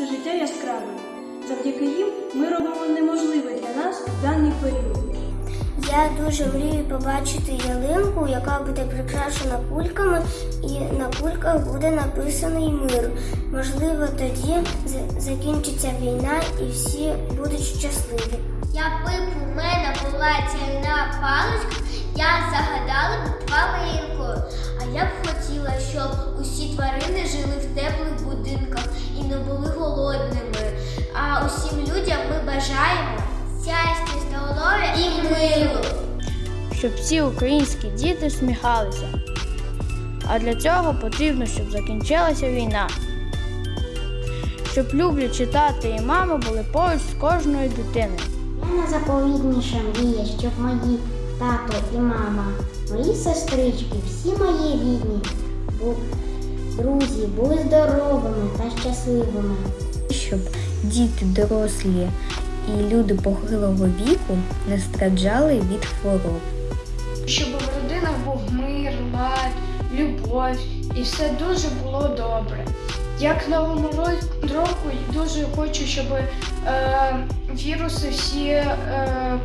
наше життя яскравим. Завдяки їм ми робимо неможливе для нас в даний період. Я дуже мрію побачити ялинку, яка буде прикрашена кульками, і на кульках буде написаний мир. Можливо, тоді закінчиться війна і всі будуть щасливі. Якби б у мене була цільна паличка, я загадала б тваринку. А я б хотіла, щоб усі тварини жили в теплих будинках миру. щоб всі українські діти сміхалися. А для цього потрібно, щоб закінчилася війна. Щоб люблячі тати і мами були поруч з кожною дитиною. Я найзаповітніша мрія, щоб мої тато і мама, мої сестрички, всі мої рідні, бу- друзі були здоровими та щасливими. щоб діти дорослі і люди похилого віку не страждали від хвороб. щоб в родинах був мир, лад, любов і все дуже було добре. Як новому ро- року дуже хочу, щоб е, віруси всі е,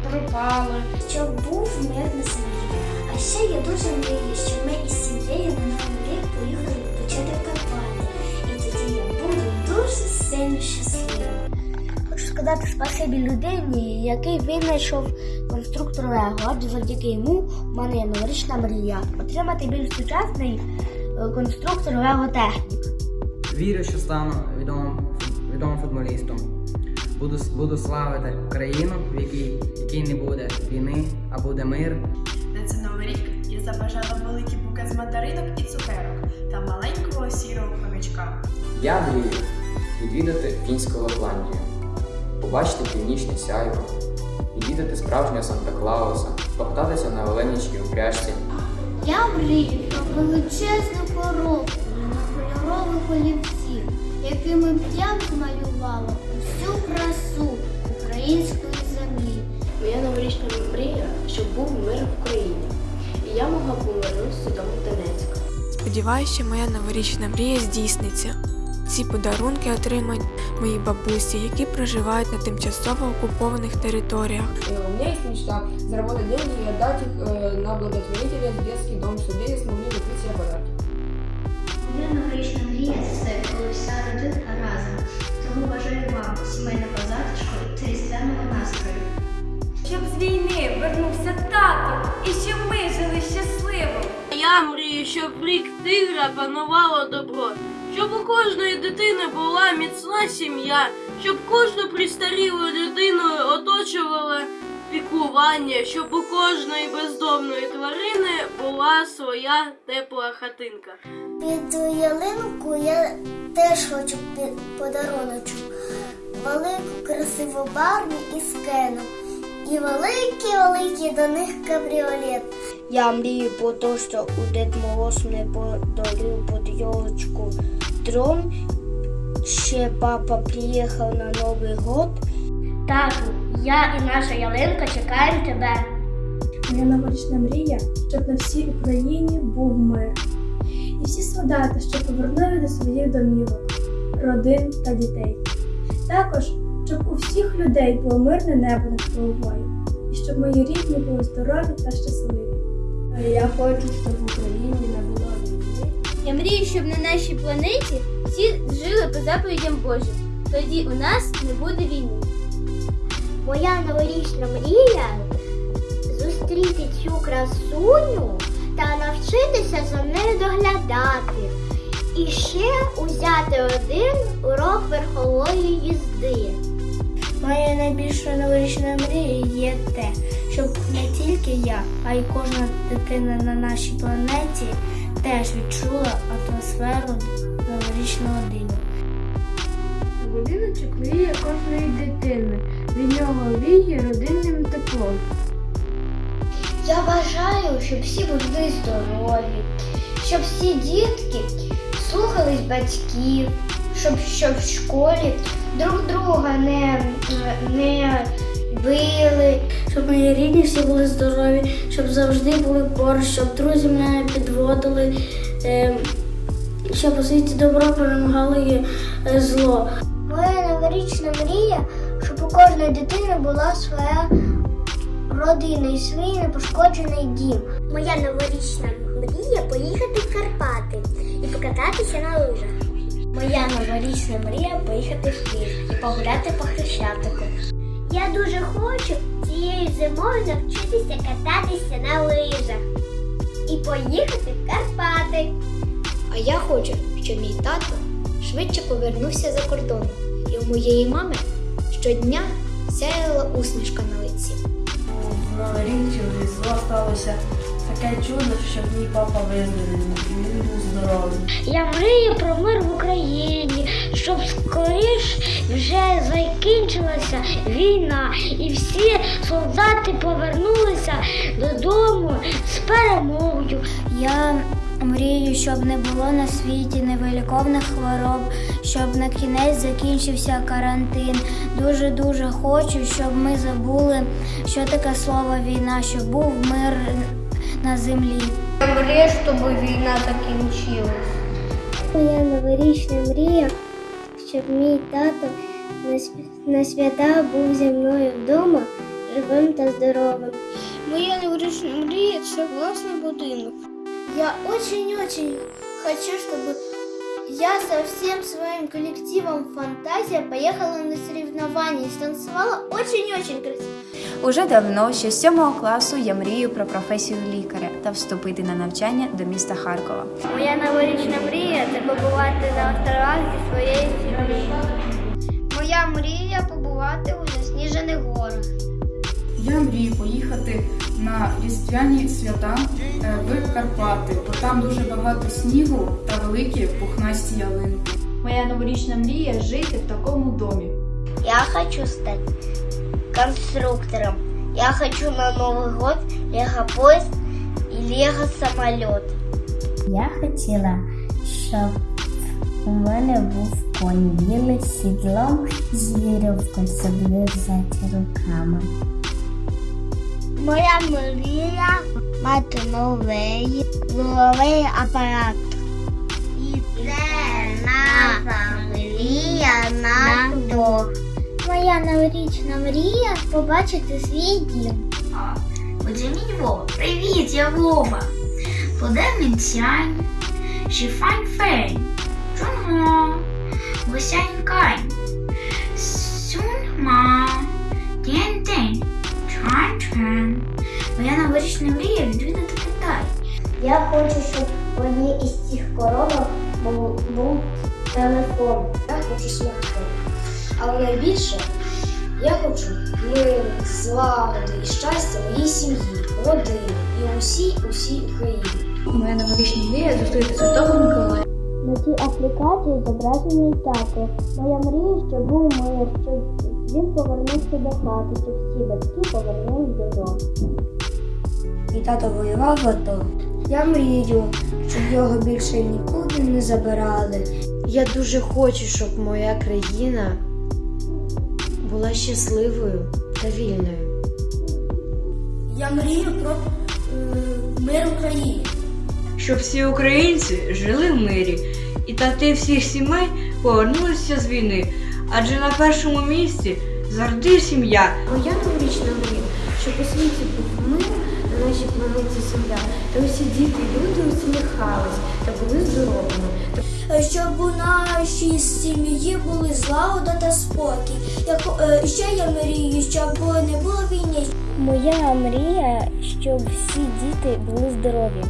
пропали. Щоб був мир на землі. А ще я дуже мрію, щоб ми із сказати спасибі людині, який винайшов конструктор Лего, адже завдяки йому в мене є новорічна мрія отримати більш сучасний е, конструктор Лего Технік. Вірю, що стану відомим, відомим футболістом. Буду, буду славити країну, в якій, в якій не буде війни, а буде мир. На цей новий рік я забажала великий букет з мандаринок і цукерок та маленького сірого хомячка. Я мрію відвідати фінську Лапландію, побачити північне сяйво, відвідати справжнього Санта Клауса, покататися на Оленічній упряжці. Я мрію про величезну коробку на кольорових олівців, якими б я змалювала всю красу української землі. Моя новорічна мрія, щоб був мир в Україні. І я могла повернутися додому в Донецьк. Сподіваюся, моя новорічна мрія здійсниться. Ці подарунки отримають мої бабусі, які проживають на тимчасово окупованих територіях. У меня есть мечта заработать деньги и отдать их э, на благотворителя в детский дом, чтобы дети смогли купить себе подарки. Моя новорічна мрія це коли вся родинка разом. Тому бажаю вам сімейного затишку та різдвяного настрою. Щоб з війни вернувся тато і щоб ми жили щасливо. Я мрію, щоб рік тигра панувало добро, щоб у кожної дитини була міцна сім'я, щоб кожну пристарілу людину оточувало піклування, щоб у кожної бездомної тварини була своя тепла хатинка. Під ялинку я теж хочу подаруночок. Велику красиву барні із кеном. І великий-великий до них кабріолет. Я мрію про те, що у Дед Мороз мене подарив під елочку дрон. Ще папа приїхав на Новий год. Тату, я і наша ялинка чекаємо тебе. Моя новорічна мрія, щоб на всій Україні був мир. І всі солдати, що повернули до своїх домівок, родин та дітей. Також, щоб у всіх людей було мирне небо над головою, і щоб мої рідні були здорові та щасливі. Я хочу, щоб в Україні не було. Я мрію, щоб на нашій планеті всі жили по заповідям Божим. Тоді у нас не буде війни. Моя новорічна мрія зустріти цю красуню та навчитися за нею доглядати. І ще узяти один урок верхової їзди. Моя найбільша новорічна мрія є те, щоб не тільки я, а й кожна дитина на нашій планеті теж відчула атмосферу новорічного дину. Будиночок мрія кожної дитини. Від нього віє родинним теплом. Я бажаю, щоб всі були здорові, щоб всі дітки слухались батьків, щоб, щоб в школі друг друга не, не били, щоб мої рідні всі були здорові, щоб завжди були поруч, щоб друзі мене підводили, е, щоб у світі добро перемагало е, зло. Моя новорічна мрія, щоб у кожної дитини була своя родина і свій непошкоджений дім. Моя новорічна мрія поїхати в Карпати і покататися на лижах. Моя новорічна мрія поїхати в Київ і погуляти по Хрещатику. Я дуже хочу цією зимою навчитися кататися на лижах і поїхати в Карпати. А я хочу, щоб мій тато швидше повернувся за кордон, і у моєї мами щодня сяяла усмішка на лиці. В Новий рік Різдво сталося таке чудо, що мій папа виздоровів, і він був здоровий. Я мрію про мир в Україні, щоб скоріш вже закінчилася війна і всі солдати повернулися додому з перемогою. Я мрію, щоб не було на світі невиліковних хвороб, щоб на кінець закінчився карантин. Дуже-дуже хочу, щоб ми забули, що таке слово війна, щоб був мир на землі. Я мрію, щоб війна закінчилась. Моя новорічна мрія, щоб мій тато на, свята був зі мною вдома живим та здоровим. Моя новорічна мрія це власний будинок. Я очень-очень хочу, чтобы я со всем своим коллективом «Фантазия» поехала на соревнования и станцевала очень-очень красиво. Уже давно, ще з сьомого класу, я мрію про професію лікаря та вступити на навчання до міста Харкова. Моя новорічна мрія це побувати на островах зі своєю сім'єю. Моя мрія побувати у засніжених горах. Я мрію поїхати на різдвяні свята е, в Карпати, бо там дуже багато снігу та великі пухнасті ялинки. Моя новорічна мрія жити в такому домі. Я хочу стать конструктором. Я хочу на Новый год лего-поезд и лего-самолет. Я хотіла, щоб у мене був конь білий з сідлом з вірьовкою, щоб взяти руками. Моя мрія мати новий головий апарат. І це наша мрія на вдох. Моя новорічна мрія побачити свій дім. Мій Вова. Привіт, я Вова. Подем він сянь. She fine fein. Гусянь кань. Моя новорічна мрія відвідати Китай. Я хочу, щоб в одній із цих коробок був, був телефон. Я хочу смартфон. Але найбільше я хочу миру, злагоди і щастя моїй сім'ї, родині і усій усій Україні. Моя новорічна мрія зустріти Святого Миколая. На цій аплікації зображений тато. Моя мрія, щоб був мир, щоб він повернувся до хати, щоб всі батьки повернулись додому. І тато воював в АТО. Я мрію, щоб його більше нікуди не забирали. Я дуже хочу, щоб моя країна була щасливою та вільною. Я мрію про е, мир в Україні. Щоб всі українці жили в мирі, і тати всіх сімей повернулися з війни. Адже на першому місці завжди сім'я. Моя новорічна мрія, щоб у світі був мир на нашій планеті Земля, та усі діти і люди усміхались та були здоровими. Щоб у нашій сім'ї були злагода та спокій. Як, е, ще я мрію, щоб не було війни. Моя мрія, щоб всі діти були здорові.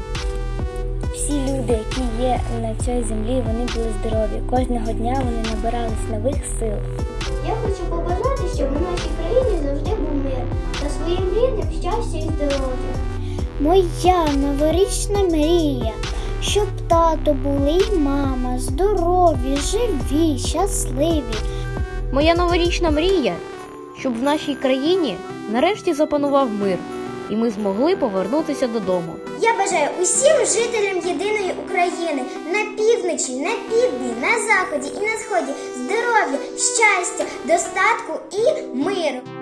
Люди, які є на цій землі, вони були здорові. Кожного дня вони набирались нових сил. Я хочу побажати, щоб у нашій країні завжди був мир та своїм рідним щастя і здоров'я. Моя новорічна мрія, щоб тато були і мама здорові, живі, щасливі. Моя новорічна мрія, щоб в нашій країні нарешті запанував мир, і ми змогли повернутися додому. Я бажаю усім жителям єдиної України на півночі, на півдні, на заході і на сході здоров'я, щастя, достатку і миру.